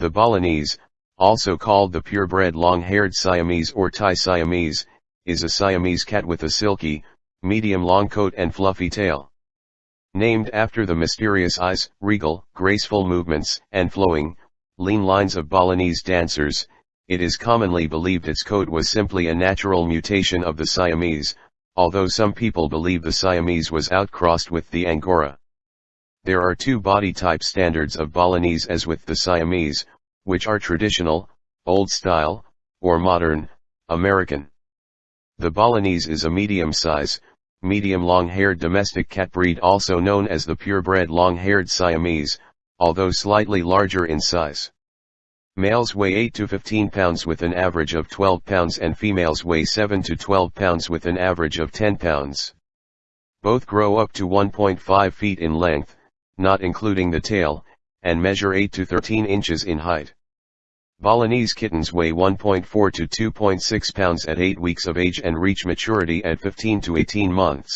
The Balinese, also called the purebred long-haired Siamese or Thai Siamese, is a Siamese cat with a silky, medium long coat and fluffy tail. Named after the mysterious eyes, regal, graceful movements, and flowing, lean lines of Balinese dancers, it is commonly believed its coat was simply a natural mutation of the Siamese, although some people believe the Siamese was outcrossed with the Angora. There are two body type standards of Balinese as with the Siamese, which are traditional, old style, or modern, American. The Balinese is a medium size, medium long-haired domestic cat breed also known as the purebred long-haired Siamese, although slightly larger in size. Males weigh 8 to 15 pounds with an average of 12 pounds and females weigh 7 to 12 pounds with an average of 10 pounds. Both grow up to 1.5 feet in length, not including the tail, and measure 8 to 13 inches in height. Balinese kittens weigh 1.4 to 2.6 pounds at 8 weeks of age and reach maturity at 15 to 18 months.